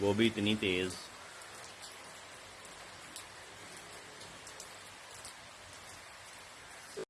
وہ بھی اتنی تیز